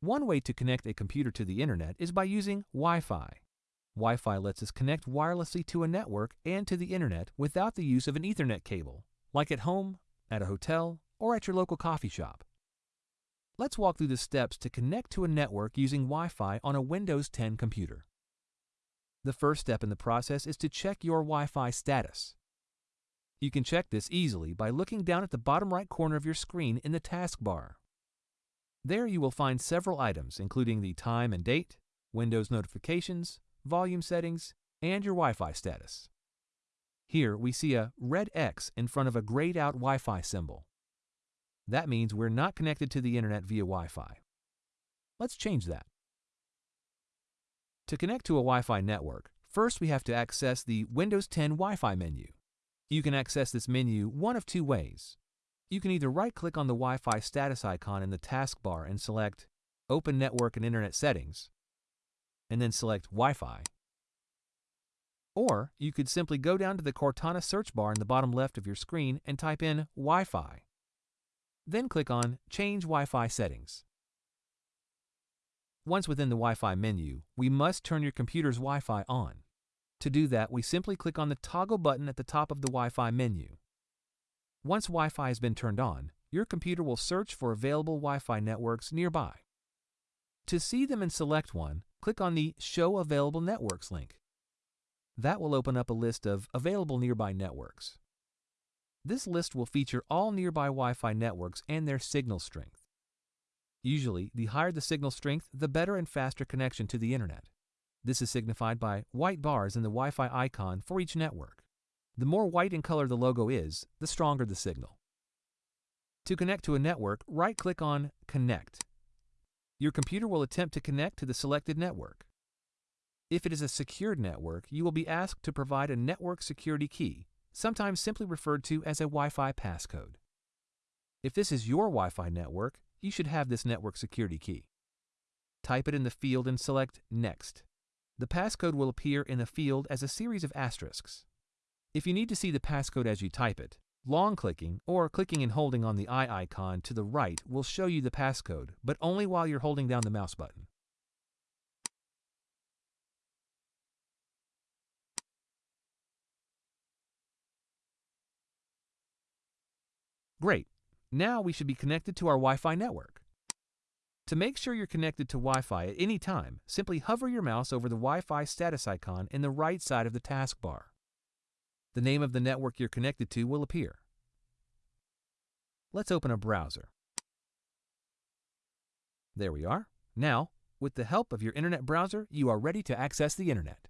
One way to connect a computer to the internet is by using Wi-Fi. Wi-Fi lets us connect wirelessly to a network and to the internet without the use of an Ethernet cable, like at home, at a hotel, or at your local coffee shop. Let's walk through the steps to connect to a network using Wi-Fi on a Windows 10 computer. The first step in the process is to check your Wi-Fi status. You can check this easily by looking down at the bottom right corner of your screen in the taskbar. There you will find several items including the time and date, Windows notifications, volume settings, and your Wi-Fi status. Here we see a red X in front of a grayed out Wi-Fi symbol. That means we're not connected to the internet via Wi-Fi. Let's change that. To connect to a Wi-Fi network, first we have to access the Windows 10 Wi-Fi menu. You can access this menu one of two ways. You can either right-click on the Wi-Fi status icon in the taskbar and select Open Network and Internet Settings, and then select Wi-Fi. Or you could simply go down to the Cortana search bar in the bottom left of your screen and type in Wi-Fi. Then click on Change Wi-Fi Settings. Once within the Wi-Fi menu, we must turn your computer's Wi-Fi on. To do that, we simply click on the toggle button at the top of the Wi-Fi menu. Once Wi-Fi has been turned on, your computer will search for available Wi-Fi networks nearby. To see them and select one, click on the Show Available Networks link. That will open up a list of available nearby networks. This list will feature all nearby Wi-Fi networks and their signal strength. Usually, the higher the signal strength, the better and faster connection to the internet. This is signified by white bars in the Wi-Fi icon for each network. The more white in color the logo is, the stronger the signal. To connect to a network, right-click on Connect. Your computer will attempt to connect to the selected network. If it is a secured network, you will be asked to provide a network security key, sometimes simply referred to as a Wi-Fi passcode. If this is your Wi-Fi network, you should have this network security key. Type it in the field and select Next. The passcode will appear in the field as a series of asterisks. If you need to see the passcode as you type it, long clicking or clicking and holding on the eye icon to the right will show you the passcode, but only while you're holding down the mouse button. Great. Now we should be connected to our Wi-Fi network. To make sure you're connected to Wi-Fi at any time, simply hover your mouse over the Wi-Fi status icon in the right side of the taskbar. The name of the network you're connected to will appear. Let's open a browser. There we are. Now, with the help of your internet browser, you are ready to access the internet.